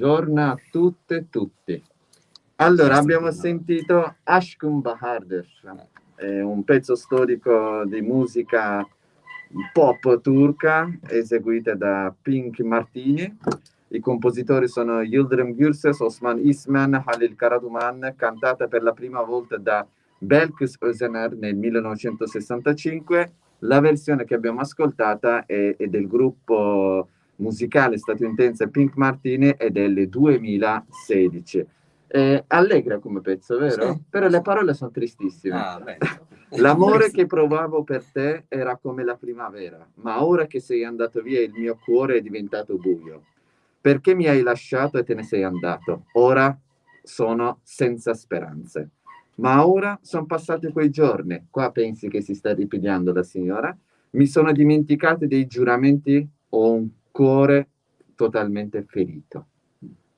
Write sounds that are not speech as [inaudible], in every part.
Buongiorno a tutte e tutti. Allora, abbiamo sentito Ashkum Bahadur, è un pezzo storico di musica pop turca eseguita da Pink Martini. I compositori sono Yildirim Gürses, Osman Isman, Halil Karaduman, cantata per la prima volta da Belkis Özener nel 1965. La versione che abbiamo ascoltata è, è del gruppo musicale statunitense Pink Martini è del 2016. Eh, allegra come pezzo, vero? Sì. Però le parole sono tristissime. Ah, [laughs] L'amore che provavo per te era come la primavera, ma ora che sei andato via il mio cuore è diventato buio. Perché mi hai lasciato e te ne sei andato? Ora sono senza speranze. Ma ora sono passati quei giorni. Qua pensi che si sta ripigliando la signora? Mi sono dimenticato dei giuramenti? Ho un cuore totalmente ferito.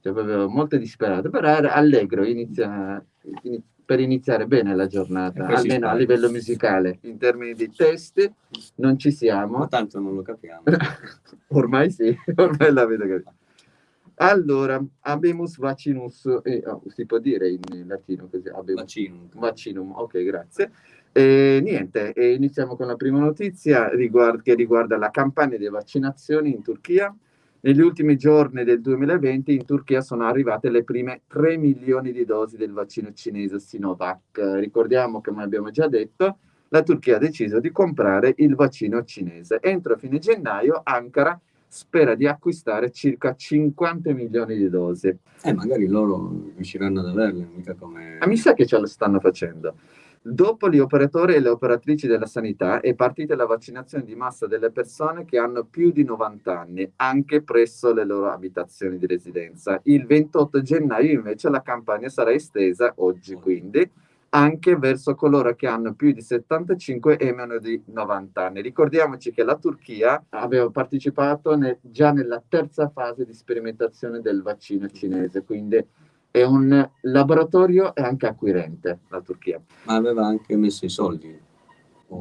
Cioè, proprio molto disperato, però era allegro, inizia, inizia, per iniziare bene la giornata, almeno a livello musicale. In termini di testi non ci siamo. Ma tanto non lo capiamo. [laughs] ormai sì, ormai la vedo capita. Allora, abemus vaccinus, eh, oh, si può dire in latino così? Abemus, vaccinum. Vaccinum, ok, grazie. E niente, e iniziamo con la prima notizia riguard che riguarda la campagna di vaccinazioni in Turchia. Negli ultimi giorni del 2020 in Turchia sono arrivate le prime 3 milioni di dosi del vaccino cinese Sinovac. Ricordiamo, come abbiamo già detto, la Turchia ha deciso di comprare il vaccino cinese. Entro fine gennaio Ankara spera di acquistare circa 50 milioni di dosi. Eh, magari loro riusciranno ad averle, mica come... Ma mi sa che ce lo stanno facendo. Dopo gli operatori e le operatrici della sanità è partita la vaccinazione di massa delle persone che hanno più di 90 anni, anche presso le loro abitazioni di residenza. Il 28 gennaio invece la campagna sarà estesa, oggi quindi, anche verso coloro che hanno più di 75 e meno di 90 anni. Ricordiamoci che la Turchia aveva partecipato ne, già nella terza fase di sperimentazione del vaccino cinese, quindi è un laboratorio e anche acquirente la Turchia. Ma aveva anche messo i soldi?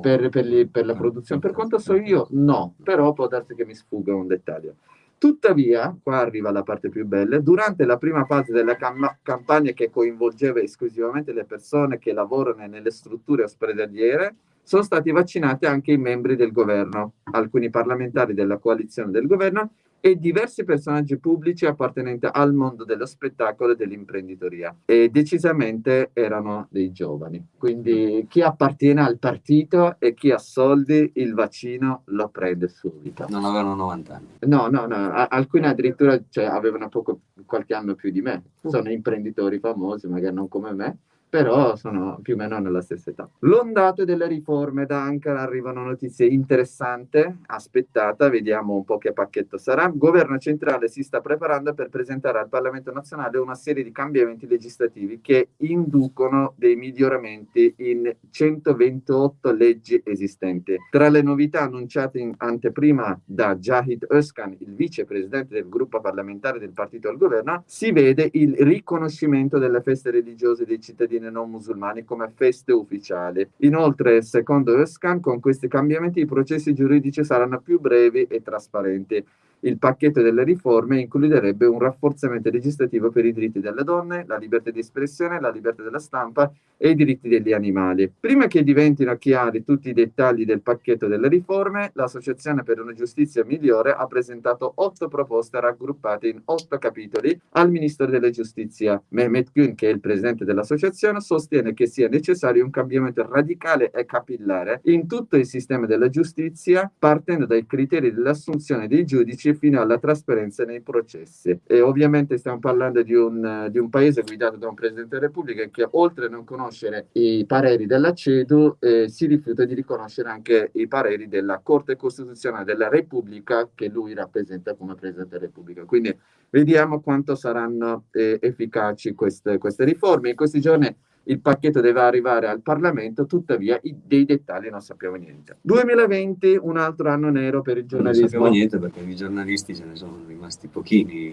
Per, per, gli, per, la produzione. Per quanto so io, no, però può darsi che mi sfugga un dettaglio. Tuttavia, qua arriva la parte più bella, durante la prima fase della cam campagna che coinvolgeva esclusivamente le persone che lavorano nelle strutture ospedaliere, sono stati vaccinati anche i membri del governo, alcuni parlamentari della coalizione del governo e diversi personaggi pubblici appartenenti al mondo dello spettacolo e dell'imprenditoria. E decisamente erano dei giovani. Quindi chi appartiene al partito e chi ha soldi il vaccino lo prende subito. Non avevano 90 anni. No no no alcuni addirittura cioè, avevano poco qualche anno più di me. Sono imprenditori famosi magari non come me però sono più o meno nella stessa età. L'ondato delle riforme da Ankara arrivano notizie interessanti, aspettata, vediamo un po' che pacchetto sarà. Il governo centrale si sta preparando per presentare al Parlamento nazionale una serie di cambiamenti legislativi che inducono dei miglioramenti in 128 leggi esistenti. Tra le novità annunciate in anteprima da Jahid Özkan, il vicepresidente del gruppo parlamentare del partito al governo, si vede il riconoscimento delle feste religiose dei cittadini cittadini non musulmani come feste ufficiali. Inoltre, secondo Özkan, con questi cambiamenti i processi giuridici saranno più brevi e trasparenti. Il pacchetto delle riforme includerebbe un rafforzamento legislativo per i diritti delle donne, la libertà di espressione, la libertà della stampa e i diritti degli animali. Prima che diventino chiari tutti i dettagli del pacchetto delle riforme, l'Associazione per una giustizia migliore ha presentato otto proposte raggruppate in otto capitoli al Ministro della Giustizia. Mehmet Gün, che è il presidente dell'associazione, sostiene che sia necessario un cambiamento radicale e capillare in tutto il sistema della giustizia, partendo dai criteri dell'assunzione dei giudici fino alla trasparenza nei processi. E ovviamente stiamo parlando di un, di un paese guidato da un Presidente della Repubblica che oltre a non conoscere i pareri della CEDU eh, si rifiuta di riconoscere anche i pareri della Corte Costituzionale della Repubblica che lui rappresenta come Presidente della Repubblica. Quindi vediamo quanto saranno eh, efficaci queste, queste riforme. In questi giorni il pacchetto deve arrivare al Parlamento, tuttavia i, dei dettagli non sappiamo niente. 2020, un altro anno nero per il giornalismo. Non sappiamo niente perché i giornalisti ce ne sono rimasti pochini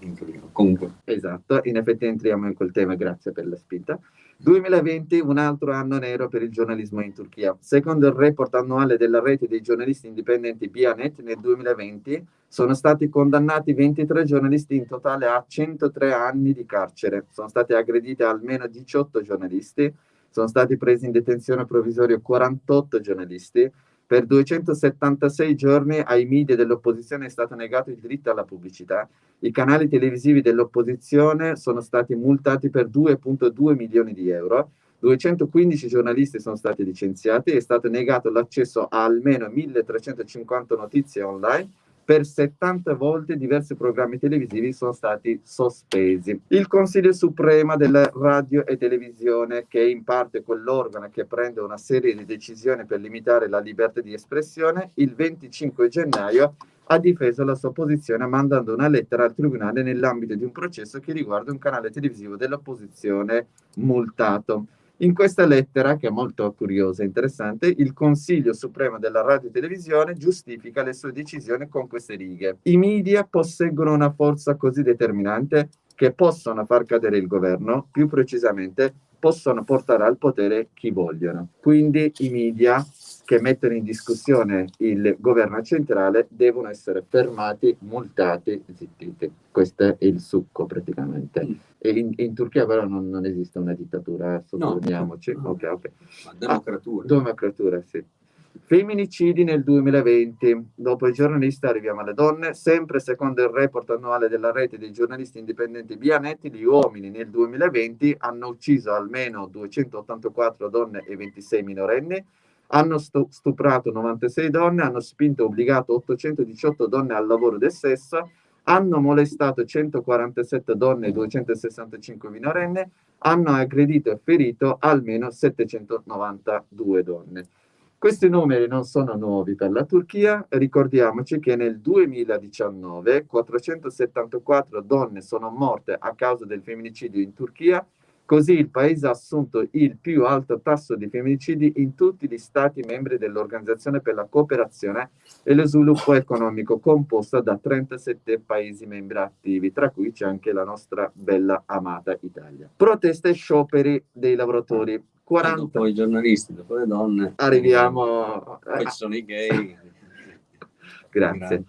in, in Comunque. Esatto, in effetti entriamo in quel tema, grazie per la spinta. 2020 un altro anno nero per il giornalismo in Turchia. Secondo il report annuale della rete dei giornalisti indipendenti Bianet, nel 2020 sono stati condannati 23 giornalisti in totale a 103 anni di carcere. Sono stati aggrediti almeno 18 giornalisti, sono stati presi in detenzione provvisoria 48 giornalisti. Per 276 giorni ai media dell'opposizione è stato negato il diritto alla pubblicità. I canali televisivi dell'opposizione sono stati multati per 2,2 milioni di euro. 215 giornalisti sono stati licenziati, è stato negato l'accesso a almeno 1350 notizie online per 70 volte diversi programmi televisivi sono stati sospesi. Il Consiglio Supremo della Radio e Televisione, che è in parte quell'organo che prende una serie di decisioni per limitare la libertà di espressione, il 25 gennaio ha difeso la sua posizione mandando una lettera al tribunale nell'ambito di un processo che riguarda un canale televisivo dell'opposizione multato. In questa lettera, che è molto curiosa e interessante, il Consiglio Supremo della Radio e Televisione giustifica le sue decisioni con queste righe. I media posseggono una forza così determinante che possono far cadere il governo, più precisamente possono portare al potere chi vogliono. Quindi i media che mettono in discussione il governo centrale devono essere fermati, multati, zittiti. Questo è il succo praticamente. Mm. E in, in, Turchia però non, non, esiste una dittatura, sottolineiamoci. No, no. Okay, okay. Ma democratura. Ah, democratura, sì. Femminicidi nel 2020. Dopo i giornalisti arriviamo alle donne. Sempre secondo il report annuale della rete dei giornalisti indipendenti Bianetti, gli uomini nel 2020 hanno ucciso almeno 284 donne e 26 minorenni, hanno stuprato 96 donne, hanno spinto e obbligato 818 donne al lavoro del sesso, hanno molestato 147 donne e 265 minorenni, hanno aggredito e ferito almeno 792 donne. Questi numeri non sono nuovi per la Turchia, ricordiamoci che nel 2019 474 donne sono morte a causa del femminicidio in Turchia, Così il paese ha assunto il più alto tasso di femminicidi in tutti gli stati membri dell'Organizzazione per la cooperazione e lo sviluppo economico, composta da 37 paesi membri attivi, tra cui c'è anche la nostra bella amata Italia. Proteste e scioperi dei lavoratori. 40... Dopo i giornalisti, dopo le donne. Arriviamo... Poi ci sono i gay. [laughs] Grazie.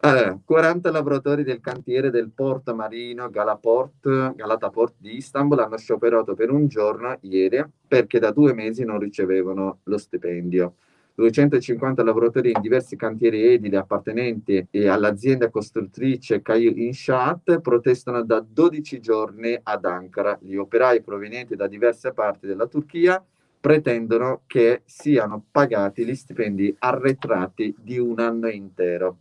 Allora, 40 lavoratori del cantiere del porto marino Galaport, Galataport di Istanbul hanno scioperato per un giorno ieri perché da due mesi non ricevevano lo stipendio. 250 lavoratori in diversi cantieri edili appartenenti all'azienda costruttrice Kayu Inshat protestano da 12 giorni ad Ankara. Gli operai provenienti da diverse parti della Turchia pretendono che siano pagati gli stipendi arretrati di un anno intero.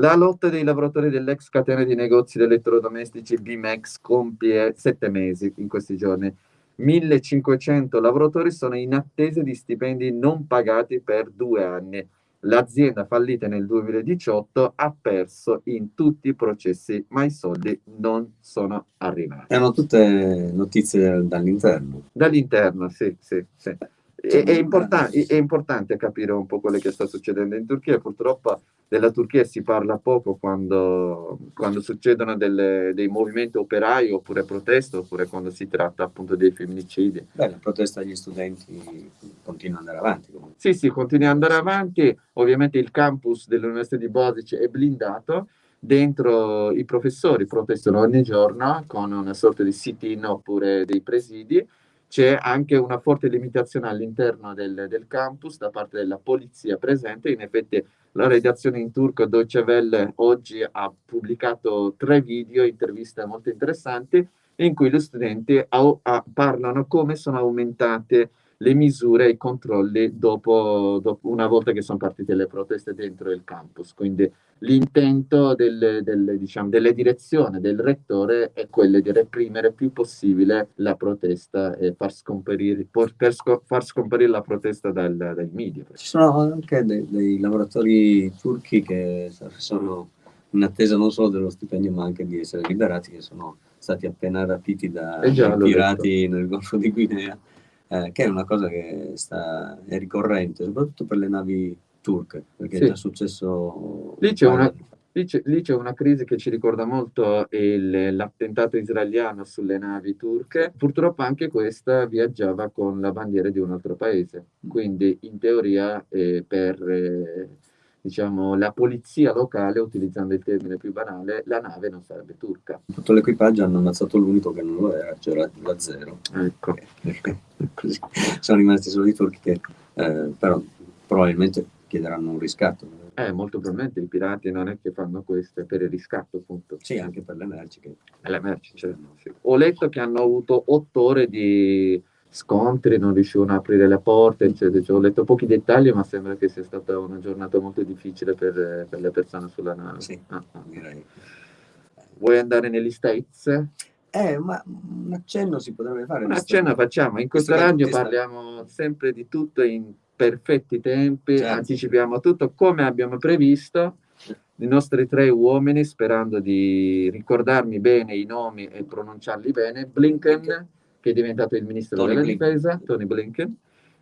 La lotta dei lavoratori dell'ex catena di negozi di elettrodomestici BMEX compie sette mesi in questi giorni. 1500 lavoratori sono in attesa di stipendi non pagati per due anni. L'azienda fallita nel 2018 ha perso in tutti i processi, ma i soldi non sono arrivati. Erano tutte notizie dall'interno. Dall'interno, sì, sì, sì. È, è, importante, è, importante capire un po' quello che sta succedendo in Turchia. Purtroppo della Turchia si parla poco quando, quando succedono delle, dei movimenti operai oppure proteste, oppure quando si tratta appunto dei femminicidi. Beh, la protesta degli studenti continua ad andare avanti. Comunque. Sì, sì, continua ad andare avanti. Ovviamente il campus dell'Università di Bosic è blindato. Dentro i professori protestano ogni giorno con una sorta di sit-in oppure dei presidi c'è anche una forte limitazione all'interno del, del, campus da parte della polizia presente. In effetti la redazione in turco Deutsche Welle oggi ha pubblicato tre video, interviste molto interessanti, in cui gli studenti au, a, parlano come sono aumentate le misure e i controlli dopo, dopo, una volta che sono partite le proteste dentro il campus. Quindi l'intento del, del, diciamo, delle direzioni del rettore è quello di reprimere il più possibile la protesta e far scomparire, sco far scomparire la protesta dal, dai media. Ci sono anche dei, dei lavoratori turchi che sono in attesa non solo dello stipendio ma anche di essere liberati, che sono stati appena rapiti da pirati nel Golfo di Guinea eh, che è una cosa che sta, è ricorrente, soprattutto per le navi turche, perché sì. è già successo... Lì c'è una, una crisi che ci ricorda molto l'attentato israeliano sulle navi turche. Purtroppo anche questa viaggiava con la bandiera di un altro paese, quindi in teoria eh, per eh, diciamo, la polizia locale, utilizzando il termine più banale, la nave non sarebbe turca. Tutto l'equipaggio hanno ammazzato l'unico che non lo era, c'era la zero. Ecco. [laughs] Così. Sono rimasti solo i turchi che eh, però probabilmente chiederanno un riscatto eh, molto probabilmente i pirati non è che fanno questo, è per il riscatto appunto. Sì, anche per le merci. Che... Le merci, certo. Sì. Ho letto che hanno avuto otto ore di scontri, non riuscivano a aprire le porte, eccetera. Cioè, ho letto pochi dettagli, ma sembra che sia stata una giornata molto difficile per, per le persone sulla nave. Sì, ah, ah. Vuoi andare negli States? Eh, ma un accenno si potrebbe fare. Un accenno facciamo. In questo radio parliamo sempre di tutto in perfetti tempi, certo. anticipiamo tutto come abbiamo previsto. I nostri tre uomini, sperando di ricordarmi bene i nomi e pronunciarli bene, Blinken, che è diventato il ministro Tony della Blinken. difesa, Tony Blinken,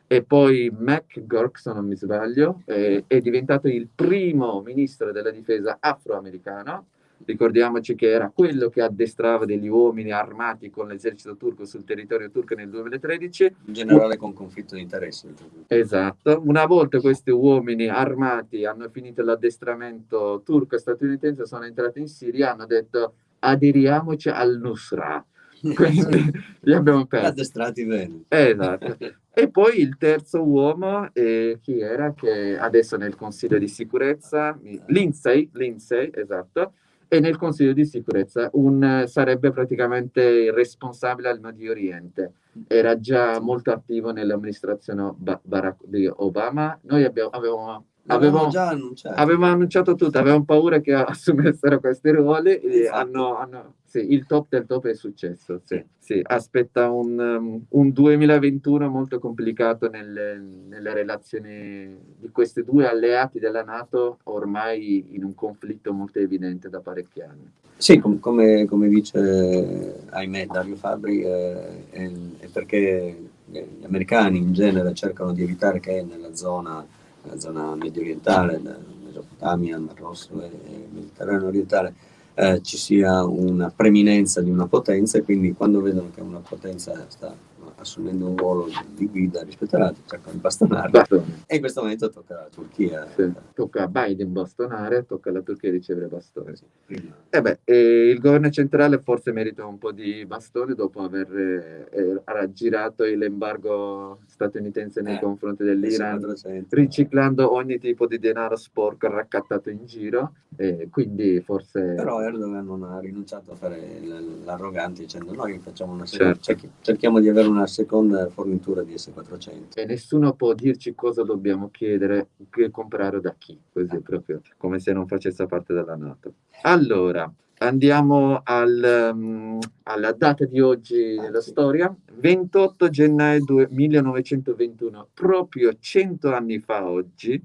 e poi Mac Gork, se non mi sbaglio, è, è diventato il primo ministro della difesa afroamericano, Ricordiamoci che era quello che addestrava degli uomini armati con l'esercito turco sul territorio turco nel 2013. Un generale con conflitto di interessi. Esatto. Una volta questi uomini armati hanno finito l'addestramento turco e statunitense, sono entrati in Siria hanno detto aderiamoci al Nusra. [laughs] Quindi li abbiamo persi. Addestrati bene. Esatto. E poi il terzo uomo, eh, chi era? Che adesso nel Consiglio di sicurezza, Lindsay, Lindsay, esatto, e nel Consiglio di sicurezza un, sarebbe praticamente il responsabile al Medio Oriente. Era già molto attivo nell'amministrazione Barack di Obama. Noi abbiamo, avevamo Avevamo già annunciato. Avevamo annunciato tutto, avevamo paura che [laughs] assumessero questi ruoli e esatto. hanno, hanno sì, il top del top è successo. Sì, sì. Aspetta un, um, un, 2021 molto complicato nelle, nelle, relazioni di questi due alleati della Nato, ormai in un conflitto molto evidente da parecchi anni. Sì, com come, come, dice, ahimè, Dario Fabri, eh, è, è perché gli americani in genere cercano di evitare che nella zona la zona medio orientale, Mesopotamia, il Mar Rosso e il Mediterraneo orientale, eh, ci sia una preminenza di una potenza e quindi quando vedono che una potenza sta assumendo un ruolo di guida rispetto all'altro, cercano di bastonarla. E in questo momento tocca alla Turchia. Sì. Tocca a Biden bastonare, tocca alla Turchia ricevere bastoni. Sì, e eh beh, e il governo centrale forse merita un po' di bastoni dopo aver eh, raggirato l'embargo statunitense nei eh, confronti dell'Iran, riciclando ogni tipo di denaro sporco raccattato in giro. E quindi forse... Però Erdogan non ha rinunciato a fare l'arrogante dicendo noi facciamo una serie, certo. cerchiamo di avere una seconda fornitura di S400. E nessuno può dirci cosa dobbiamo chiedere, che comprare da chi, così eh. proprio, come se non facesse parte della Nato. Allora, andiamo al, um, alla data di oggi ah, della sì. storia, 28 gennaio 1921, proprio 100 anni fa oggi,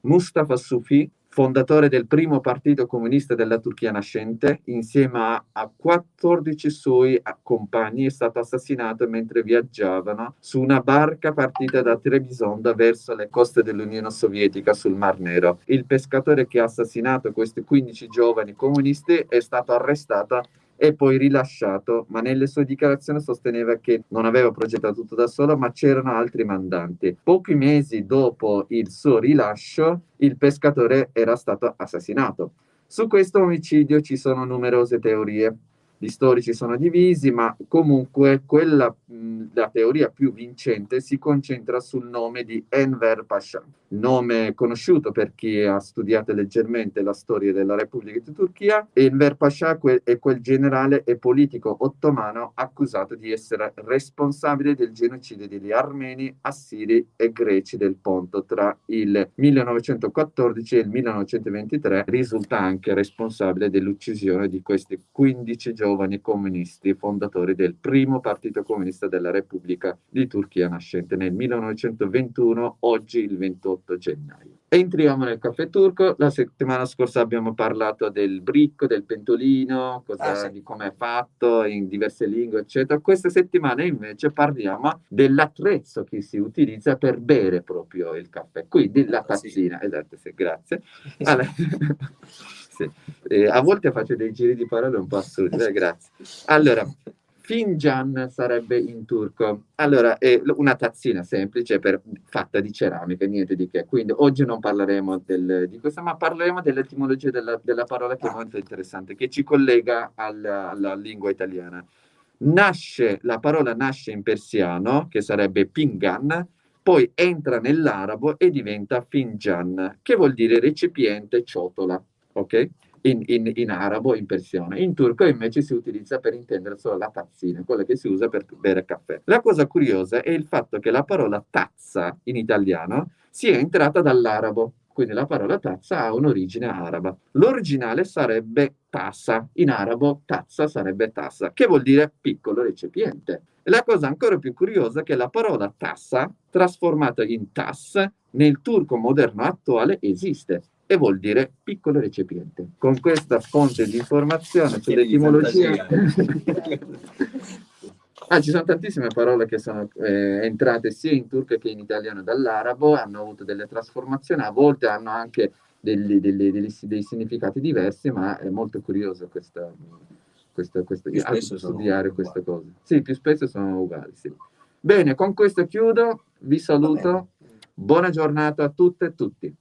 Mustafa Sufi fondatore del primo partito comunista della Turchia nascente, insieme a, a 14 suoi compagni, è stato assassinato mentre viaggiavano su una barca partita da Trebisonda verso le coste dell'Unione Sovietica sul Mar Nero. Il pescatore che ha assassinato questi 15 giovani comunisti è stato arrestato e poi rilasciato, ma nelle sue dichiarazioni sosteneva che non aveva progettato tutto da solo, ma c'erano altri mandanti. Pochi mesi dopo il suo rilascio, il pescatore era stato assassinato. Su questo omicidio ci sono numerose teorie gli storici sono divisi, ma comunque quella, la teoria più vincente si concentra sul nome di Enver Pasha, nome conosciuto per chi ha studiato leggermente la storia della Repubblica di Turchia. Enver Pasha è quel generale e politico ottomano accusato di essere responsabile del genocidio degli armeni, assiri e greci del Ponto tra il 1914 e il 1923. Risulta anche responsabile dell'uccisione di questi 15 giovani giovani comunisti fondatori del primo partito comunista della Repubblica di Turchia nascente nel 1921, oggi il 28 gennaio. Entriamo nel caffè turco, la settimana scorsa abbiamo parlato del bricco, del pentolino, cosa, ah, sì. di come è fatto in diverse lingue, eccetera. Questa settimana invece parliamo dell'attrezzo che si utilizza per bere proprio il caffè, quindi la tazzina. Sì. Esatto, sì, grazie. [laughs] Allora, Sì. Eh, a volte faccio dei giri di parole un po' assurdi, eh, grazie. Allora, Finjan sarebbe in turco. Allora, è una tazzina semplice per, fatta di ceramica, niente di che. Quindi oggi non parleremo del, di questo, ma parleremo dell'etimologia della, della, parola che è molto interessante, che ci collega alla, alla lingua italiana. Nasce, la parola nasce in persiano, che sarebbe pingan, poi entra nell'arabo e diventa finjan, che vuol dire recipiente, ciotola. Ok? in, in, in, arabo, in persiano. In turco invece si utilizza per intendere solo la tazzina, quella che si usa per bere caffè. La cosa curiosa è il fatto che la parola tazza in italiano sia entrata dall'arabo, quindi la parola tazza ha un'origine araba. L'originale sarebbe tassa, in arabo tazza sarebbe tassa, che vuol dire piccolo recipiente. E la cosa ancora più curiosa è che la parola tassa, trasformata in tass, nel turco moderno attuale esiste e vuol dire piccolo recipiente. Con questa fonte di informazione sull'etimologia... ah, ci sono tantissime parole che sono eh, entrate sia in turco che in italiano dall'arabo, hanno avuto delle trasformazioni, a volte hanno anche degli, degli, degli, dei significati diversi, ma è molto curioso questa, questa, questa, studiare queste cose. Sì, più spesso sono uguali, sì. Bene, con questo chiudo, vi saluto, buona giornata a tutte e tutti.